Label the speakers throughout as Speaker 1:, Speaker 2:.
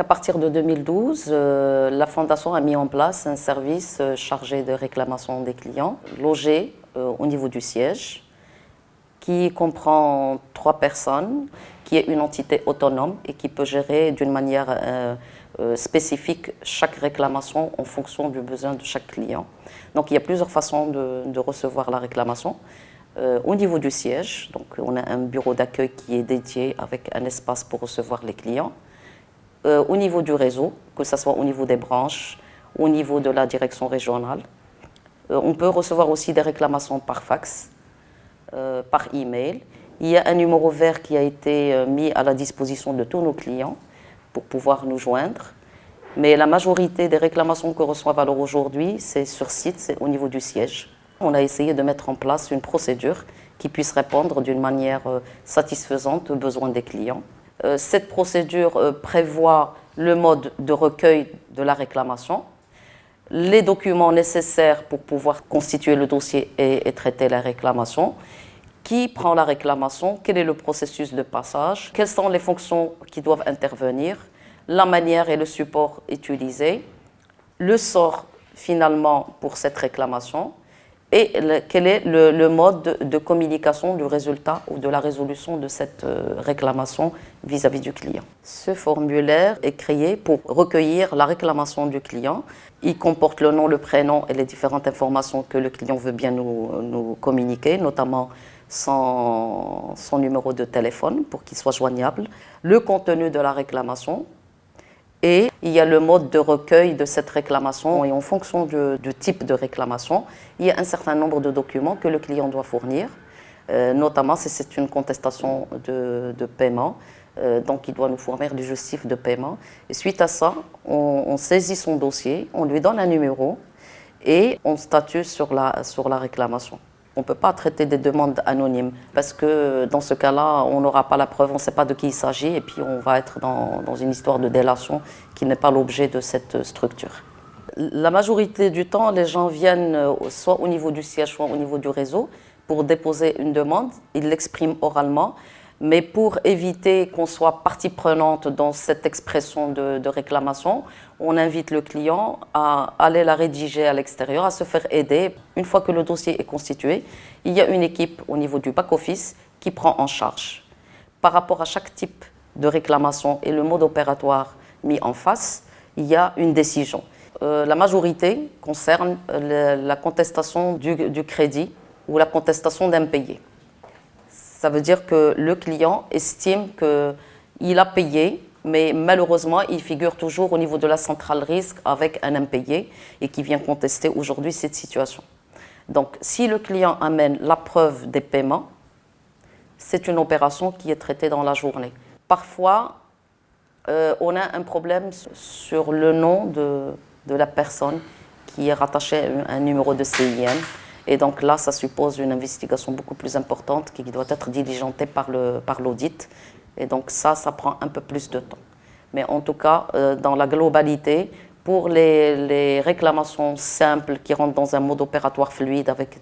Speaker 1: À partir de 2012, euh, la Fondation a mis en place un service euh, chargé de réclamation des clients, logé euh, au niveau du siège, qui comprend trois personnes, qui est une entité autonome et qui peut gérer d'une manière spécifique chaque réclamation en fonction du besoin de chaque client. Donc il y a plusieurs façons de, recevoir la réclamation. au niveau du siège, donc on a un bureau d'accueil qui est dédié avec un espace pour recevoir les clients. Euh, au niveau du réseau, que ce soit au niveau des branches, au niveau de la direction régionale. Euh, on peut recevoir aussi des réclamations par fax, euh, par email. Il y a un numéro vert qui a été mis à la disposition de tous nos clients pour pouvoir nous joindre. Mais la majorité des réclamations que reçoivent alors aujourd'hui, c'est sur site, c'est au niveau du siège. On a essayé de mettre en place une procédure qui puisse répondre d'une manière satisfaisante aux besoins des clients. Euh, cette procédure euh, prévoit le mode de recueil de la réclamation, les documents nécessaires pour pouvoir constituer le dossier et, traiter la réclamation, qui prend la réclamation, quel est le processus de passage, quelles sont les fonctions qui doivent intervenir, la manière et le support utilisé, le sort finalement pour cette réclamation, et quel est le, mode de, communication du résultat ou de la résolution de cette euh, réclamation vis-à-vis du client? Ce formulaire est créé pour recueillir la réclamation du client. Il comporte le nom, le prénom et les différentes informations que le client veut bien nous, communiquer, notamment son, son numéro de téléphone pour qu'il soit joignable, le contenu de la réclamation, et il y a le mode de recueil de cette réclamation et en fonction du, type de réclamation, il y a un certain nombre de documents que le client doit fournir, euh, notamment si c'est une contestation de, paiement, euh, donc il doit nous fournir du justif de paiement. Et suite à ça, on, saisit son dossier, on lui donne un numéro et on statue sur la, sur la réclamation. On ne peut pas traiter des demandes anonymes parce que dans ce cas-là, on n'aura pas la preuve, on ne sait pas de qui il s'agit et puis on va être dans, une histoire de délation qui n'est pas l'objet de cette structure. La majorité du temps, les gens viennent euh, soit au niveau du siège, soit au niveau du réseau pour déposer une demande. Ils l'expriment oralement mais pour éviter qu'on soit partie prenante dans cette expression de, réclamation, on invite le client à aller la rédiger à l'extérieur, à se faire aider. Une fois que le dossier est constitué, il y a une équipe au niveau du back-office qui prend en charge. Par rapport à chaque type de réclamation et le mode opératoire mis en face, il y a une décision. Euh, la majorité concerne la contestation du, crédit ou la contestation d'impayé. Ça veut dire que le client estime qu'il a payé, mais malheureusement, il figure toujours au niveau de la centrale risque avec un impayé et qui vient contester aujourd'hui cette situation. Donc, si le client amène la preuve des paiements, c'est une opération qui est traitée dans la journée. Parfois, euh, on a un problème sur le nom de, la personne qui est rattachée à un numéro de CIN. Et donc là, ça suppose une investigation beaucoup plus importante qui doit être diligentée par l'audit. Par et donc ça, ça prend un peu plus de temps. Mais en tout cas, euh, dans la globalité, pour les, réclamations simples qui rentrent dans un mode opératoire fluide avec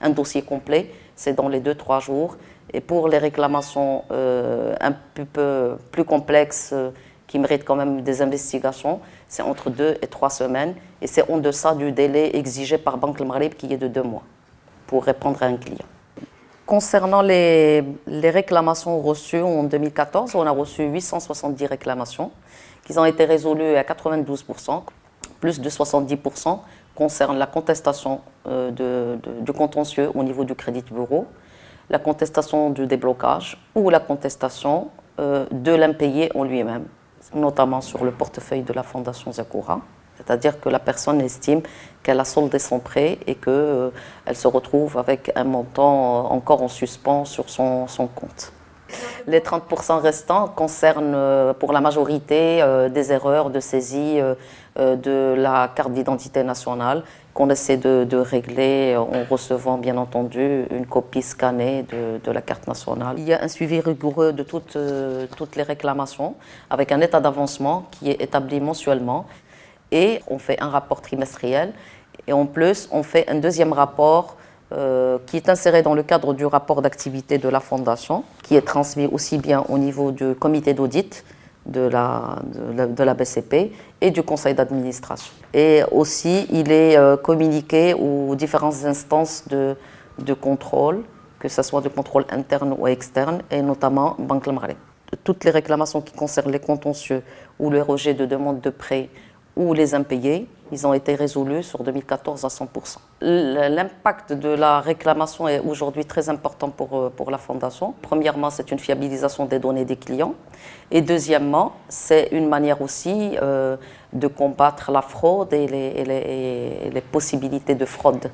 Speaker 1: un dossier complet, c'est dans les 2-3 jours. Et pour les réclamations euh, un peu plus complexes, euh, qui méritent quand même des investigations, c'est entre deux et trois semaines et c'est en deçà du délai exigé par Banque Le Maghreb qui est de deux mois pour répondre à un client. Concernant les, réclamations reçues en 2014, on a reçu 870 réclamations qui ont été résolues à 92%, plus de 70% concernent la contestation euh, du contentieux au niveau du crédit bureau, la contestation du déblocage ou la contestation euh, de l'impayé en lui-même notamment sur le portefeuille de la Fondation Zakura. C'est-à-dire que la personne estime qu'elle a soldé son prêt et qu'elle euh, se retrouve avec un montant encore en suspens sur son compte. Les 30% restants concernent euh, pour la majorité euh, des erreurs de saisie de la carte d'identité nationale qu'on essaie de, régler en recevant bien entendu une copie scannée de, la carte nationale. Il y a un suivi rigoureux de toutes, toutes les réclamations avec un état d'avancement qui est établi mensuellement et on fait un rapport trimestriel et en plus on fait un deuxième rapport euh, qui est inséré dans le cadre du rapport d'activité de la Fondation, qui est transmis aussi bien au niveau du comité d'audit de la, de la, BCP et du conseil d'administration. Et aussi, il est euh, communiqué aux différentes instances de, de contrôle, que ce soit de contrôle interne ou externe, et notamment Banque Maghreb. Toutes les réclamations qui concernent les contentieux ou le rejet de demande de prêt ou les impayés, ils ont été résolus sur 2014 à 100%. L'impact de la réclamation est aujourd'hui très important pour, euh, pour la Fondation. Premièrement, c'est une fiabilisation des données des clients. Et deuxièmement, c'est une manière aussi euh, de combattre la fraude et les, et les, et les possibilités de fraude